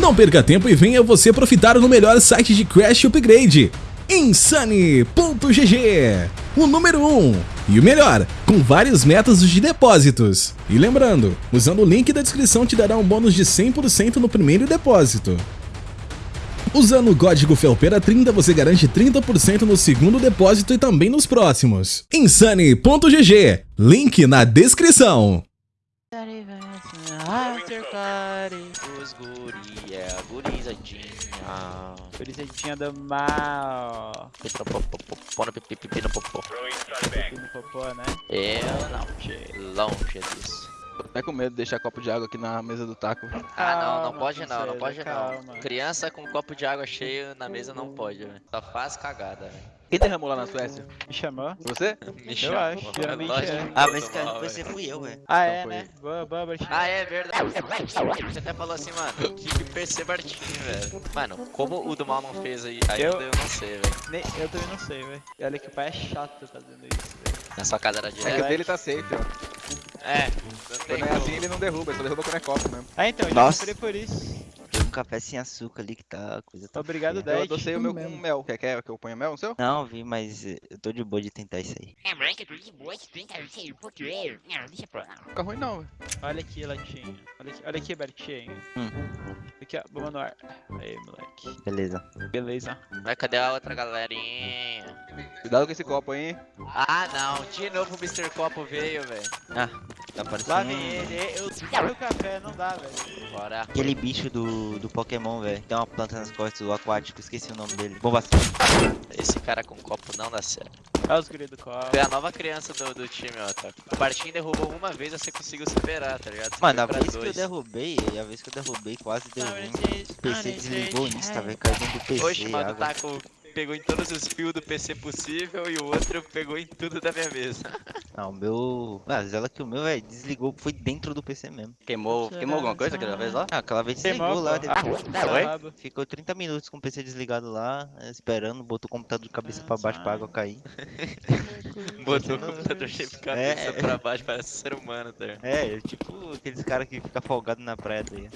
Não perca tempo e venha você profitar no melhor site de Crash Upgrade, Insane.gg, o número 1 um, e o melhor, com vários métodos de depósitos. E lembrando, usando o link da descrição te dará um bônus de 100% no primeiro depósito. Usando o código FELPERA30 você garante 30% no segundo depósito e também nos próximos. Insane.gg, link na descrição. É a gurizadinha. Gurizadinha do mal. Popô no pipi, pipi no popô. Pipi no popô, né? Eu não, longe disso. Tô até com medo de deixar copo de água aqui na mesa do taco. Ah, não, não Calma, pode não, não pode calma. não. Criança com copo de água cheio na mesa não pode, velho. Só faz cagada, velho. Quem derramou lá na Suécia? Me chamou? Você? Me Eu chama, acho, geralmente é. Ah, eu mas cara, você fui eu, velho. Ah, Então é, né? Boa, boa, Bertinho. Ah, é verdade. Você até falou assim, mano, que PC Bartinho, velho. Mano, como o do mal não fez aí, ainda Eu- eu não sei, velho. Nem- Eu também não sei, velho. E Olha que o pai é chato fazendo isso, velho. Na sua casa era É que direto. o dele tá safe, ó. É, Quando é assim ele não derruba, ele só derruba quando é copo mesmo. Ah, então, eu já por isso. Um café sem açúcar ali que tá. Coisa tá Obrigado, feia. Eu adocei o meu com mel. Quer, quer que eu ponha mel no seu? Não, vi, mas eh, eu tô de boa de tentar isso aí. É, moleque, tudo de boa, esse trinta, sei, porque... Não, deixa pra lá. Fica ruim não, velho. Olha aqui, Latinho. Olha aqui, olha aqui, Bertinho. Hum. Aqui, ó, bomba no ar. Aí, moleque. Beleza. Beleza. Mas cadê a outra galerinha? Cuidado com esse copo aí, hein. Ah, não. De novo o Mr. Copo veio, velho. Ah, tá parecendo. Lá vem ele. Eu o café, não dá, velho. Bora. Aquele bicho do, do Pokémon, velho. Tem uma planta nas costas, o aquático, esqueci o nome dele. Bomba Esse cara com copo não dá certo. Olha os guri do copo. Foi a nova criança do, do time, ó, tá? O Bartinho derrubou uma vez, você conseguiu superar, tá ligado? Você Mano, a vez que eu dois. derrubei, a vez que eu derrubei quase deu ruim. O PC desligou o Insta, velho. Caiu dentro do PC. Oxe, mano, tá. Taco pegou em todos os fios do PC possível e o outro pegou em tudo da minha mesa. Não, o meu. Ah, ela que o meu, velho, desligou, foi dentro do PC mesmo. Queimou, queimou alguma coisa aquela vez lá? Ah, aquela vez Queimou, lá. depois- Ah, Oi? rabo. Ficou 30 minutos com o PC desligado lá, esperando, botou o computador de cabeça pra baixo pra água cair. Botou o computador cheio de cabeça É. pra baixo, parece ser humano, tá ligado? É, eu tipo aqueles caras que ficam folgados na praia daí.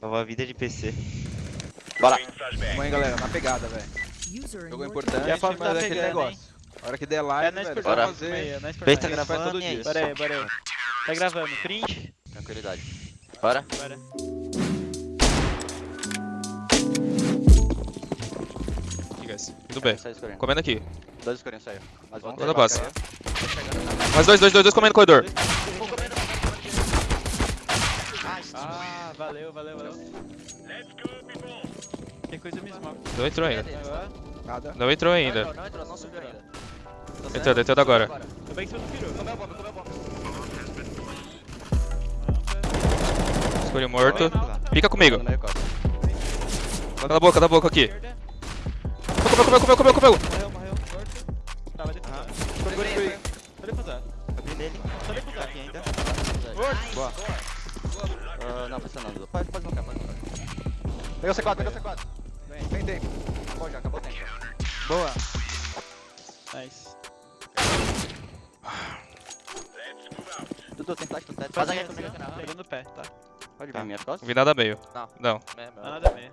Salva a vida de PC. Bora. Vamos aí, galera, na pegada, velho. Jogo importante, E a Fábio mas tá é aquele negócio. A hora que der É, live, nós velho, por só Bora. fazer. meio, nós tá faz gravando todo dia. Bora aí, bora aí. Tá gravando. Print? Tranquilidade. Bora? Bora. Aqui, guys. Tudo bem. Sai escurinho. Comendo aqui. Dois escurinhos saiu. Mais um. Toda a base. Mais dois, dois, dois, dois comendo no corredor. Ah, valeu, valeu, valeu. Coisa. Não entrou ainda. Agora, Nada. Não entrou ainda. Não, não entrou, não subiu ainda. Entrou, entrou agora. tô bem em cima do peru. Comeu a bomba, comeu a bomba. Escolhi morto. Fica comigo. Cala a boca, cala a boca aqui. Comeu, comeu, comeu, comeu, comeu. Morreu, morreu. Morto. Tá, vai defusar. Vai defusar. Abri dele. Só defusar. Aqui ainda. Boa. Ah, não, pressionando. Pode, pode bloquear, pode bloquear. Pega o C4, pega o C4. Vem tempo. Acabou já, acabou o tempo. Boa. Nice. Dudu, tem flash no teto. Faz comigo. Pegando o pé, tá? Pode vir Tá. minhas costas? Vi nada meio. Não. Não. Nada meio.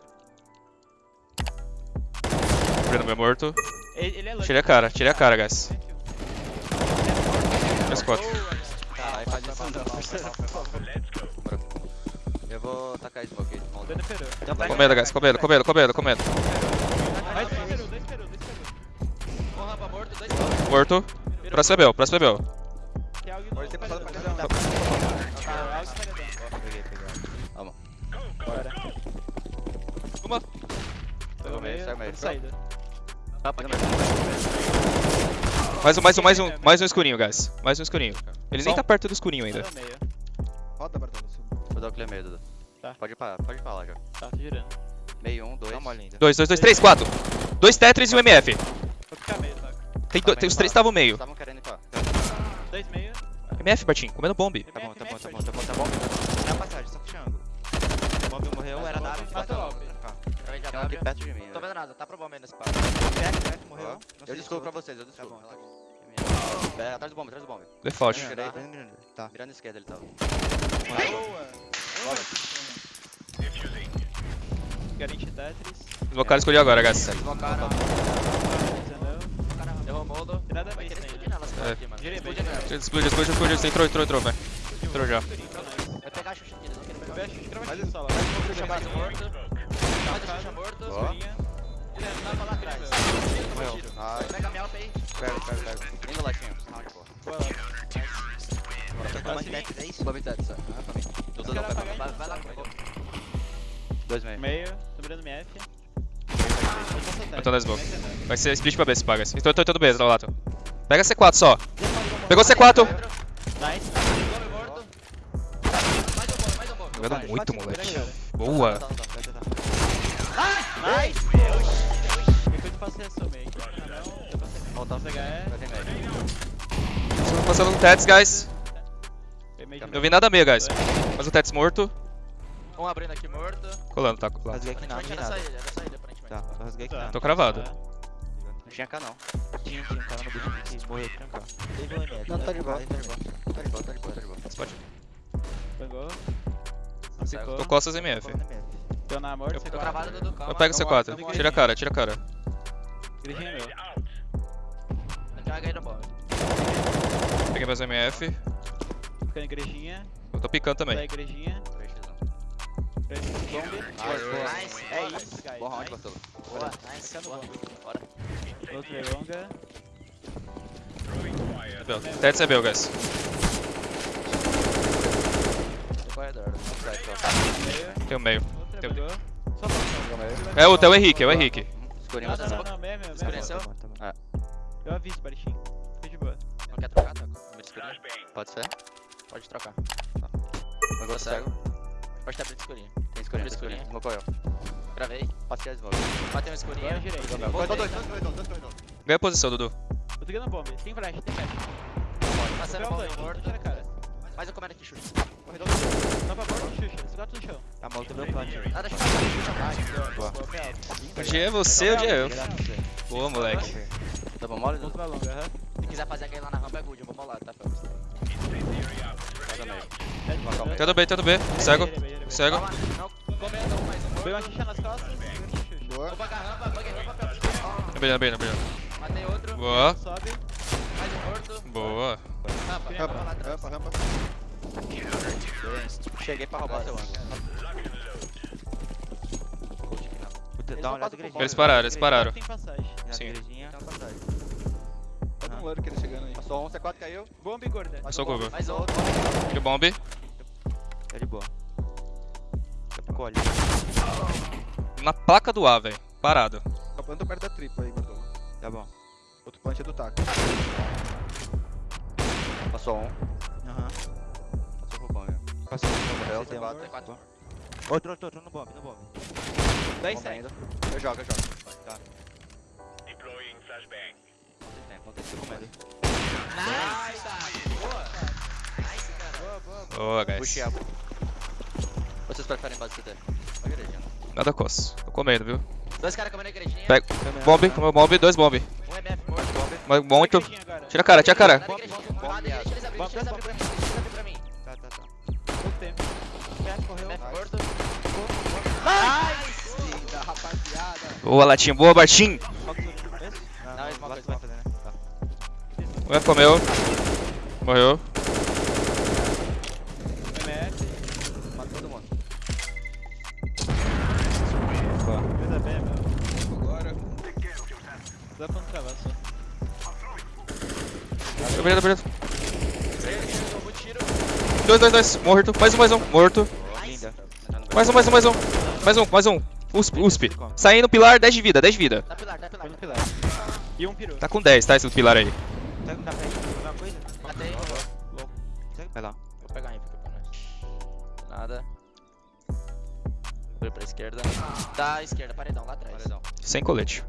Vendo meu morto. Ele, ele é louco. Tirei a cara, tirei a cara, guys. Mais quatro. Caralho, faz isso não. Eu vou tacar smoke aí peru. Então. Com medo, guys, com medo, com medo, com medo, com medo. Vai, dois peru, dois peru, dois peru. Morto, dois Morto. Próximo próximo é algo Pode ter passado pra cada um. Tá. Peguei, peguei. Vamos. Bora. Uma. Pegou meio, sai meio. saída. Mais um, mais um, mais um, mais um escurinho, guys. Mais um escurinho. Ele nem tá perto do escurinho ainda. Vou dar o clear meio, Dudu. Tá. Pode ir pra, pode ir pra lá já. Tá, tô girando. Meio um, dois. Dá uma linda. Dois, dois, dois, três, quatro. Dois Tetris e um MF. Vou ficar meio, tá? Tem, do- tem os três estavam meio. Estavam querendo ir pra. Dois meio. MF, Bartinho, comendo bombe. Tá bom, tá bom, tá bom, tá bom, tá bom. Na passagem, só fechando. O Bob morreu, era nada. Mata o Alpe. Também já Tem um aqui perto de mim. Não tô né? vendo nada, tá pro bom meio nesse papo. Morreu. Eu desculpo pra vocês, eu Tá desculpo. bom. relaxa. É, atrás do bombe, atrás do bombe. Default. Tá. Tá. Virando esquerda ele tava. Boa. Garante Tetris. Deslocaram escolhi agora, guys. Deslocaram. Errou o moldo. Nada nelas, cara, Explode. Explode, explode, explode. Entrou, entrou, entrou, velho. Entrou já. Vai pegar a Xuxa aqui, pegar Xuxa. Morto. Xuxa morto. Dá pra lá atrás. Tiro. Pega a aí. Pego, pego, pego. Lindo latinho. Round, pô. Boa lá. Toma de Tetris, é isso? É. Ah, pra mim. Eu tô dando apagaram Vai, então. vai lá com. Dois meio. Meio, tô mirando MF. Botando as bocas. Vai ser split pra B se paga. Entrou, entrou, entrou B, tá lá. Lato. Pega C4 só. Pegou C4. Nice. Um um. Jogando muito, moleque. Boa. Tá, tá, tá, tá, tá. Nice! Eu passei essa meio. Ah, não. Eu passei. Voltar é. Médio. Estamos passando no Tets, guys. Eu vi nada meio, guys. Mas o Tets morto. Um abrindo aqui morto. Colando, tá colando. Rasguei aqui nada, não era nada. saída, era saída, aparentemente. Tá, rasguei aqui Tá. nada. Tô cravado. Não tinha cá não. Tinha, tinha um cara no bucho que morreu trancar. Teve um MF. Não, tá de boa, tá de boa. Tá de boa, tá de boa, tá de boa. Pode. Pegou. Ficou. Tô costas MF. Deu na morte, Eu- Tô travado do Ducão. Eu pego C4. Tira a cara, tira a cara. Gridinho é meu. Peguei meus MF. Ficando igrejinha. Eu tô picando Da também. igrejinha. Três Bombe. Nice. É isso, guys. Bom round, nice. Bartolo. Boa, nice. Boa. Bora. Outro é longa. É Bel, guys. Meio. Tem o meio. Outra Tem- falta. É o, é o Henrique, é o Henrique. Escurinho, Não, você não, meio, meio, meio. Escureceu? Tá tá bom. Eu aviso, Baritinho. Fica de boa. Não quer trocar, tá? Escurinho. Pode ser? Pode trocar. Agora Tô cego. Pode ter abrido escurinho. Tem escurinho, Abre escurinho. Colocou eu. Gravei. Passei a smoke. Bateu um escurinho. Agora eu girei. Dois, dois, dois, dois, dois, dois, dois. Ganha a posição, Dudu. Eu tô ganhando bombe. Tem flash, tem flash. Passando Vou bombe pegar um morto. A. Mais um comendo aqui, Xuxa. Corredor. Não pra bordo, Xuxa. Esse gato no chão. Tá mal, meu plant. Nada. Xuxa atrás. Boa. O dia é você, o dia é eu. Boa, moleque. Tá bom, mole? Longa, aham. Se quiser fazer aquele lá na rampa, é good. Eu vou molar, tá, Felps? Tendo B, tendo B. Cego. Girei, girei. Cego. Foi uma xixa nas costas. Boa. Vou pagar a rampa, paguei rampa, Felps. Na B, na B, na B. Matei outro. Boa. Sobe. Mais um morto. Boa. Rampa, Rampa, rampa lá atrás. Rampa, rampa. Cheguei pra roubar seu. Eles pararam, eles pararam. Tem passagem. Um ele chegando aí. Passou um, C4 caiu. Bomba e gorda. Eu sou curva. Mais um. Tiro bomb. Tá de boa. Daqui a pouco olha. Na placa do A, velho. Parado. Tá planta perto da tripla aí, Bartolo. Tá bom. Outro punch é do taco. Passou um. Aham. Passou pro bang. Passou. Morreu, Você tem um. C4. T4. Outro, outro, outro no bomb, no bomb. 10 Bomba seconds. ainda. Eu jogo, eu jogo. Tá. Não tem. Nice. Boa. Nice, cara. Boa, guys. Puxei a... Vocês preferem base CT? Igrejinha. Nada coça. Tô comendo, viu? Dois caras comendo a igrejinha. Pega. Bomb, comeu bomb, dois bomb. Um MF morto. Bombe. Mais Muito. Tira a cara, tira a cara. Eles pra mim. Eles pra mim. Tá, tá, tá. Pouco tempo. Pé, correu. MF morto. Rapaziada. Boa, Latinha. Boa, Bartim. O F comeu. Morreu. MF. Mata todo mundo. Coisa bem, meu. Agora. Dá pra não travar só. Tomou tiro. Dois, dois, dois. Morto. Mais um, mais um. Morto. Linda. Mais um, mais um, mais um. Mais um, mais um. USP, USP. Saindo pilar, 10 de vida, 10 de vida. Dá pilar, dá pilar. Pilar. E um peru. Tá com 10, tá? Esse pilar aí. Tá com café aí? Alguma coisa? Matei. Vai lá. Vou pegar aí, fica pra nós. Nada. Vou pra esquerda. Da esquerda, paredão, lá atrás. Paredão. Sem colete.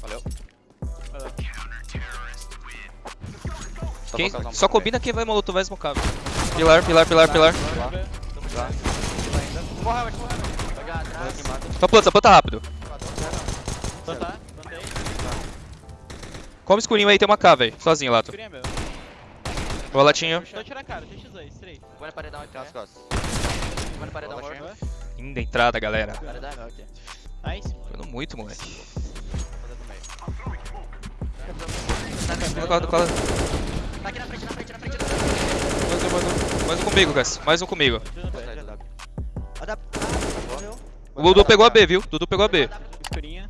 Valeu. Quem, Só combina quem vai molotov vai smocar. velho. Pilar, pilar, pilar, pilar. Bomba. Lá. Morreu, morreu. Pegar atrás. Só planta, só planta rápido. Só. Plantei. Come escurinho aí, tem uma K, velho. Sozinho, Lato. Escurinha, meu. Boa latinho. Tô tirando a cara, TX2, 3. Vou na paredão aqui. Tem nas costas. Vou na paredão Boa, morto. Linda entrada, galera. Paredão. Nice. Jogando muito, moleque. Cola, cola. Tá aqui na frente, na frente, na frente. Mais um, mais um. Mais um comigo, Gus. Mais um comigo. O Dudu pegou a B, viu? Dudu pegou a B. Escurinha.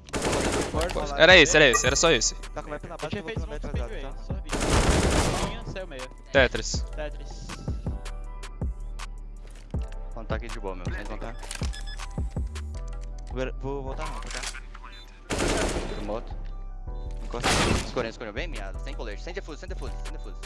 Era esse, era esse. Era só esse. Tá com vai pela Eu vou aí, tá? só vi. Escurinha, saiu meio. Tetris. Tetris. Contar aqui de boa, meu. Sem contar. Vou- voltar não, tá? Moto. Encosta. Escorrendo, escorrendo. Bem miado. Sem colete. Sem defuse, sem defuse, sem defuse.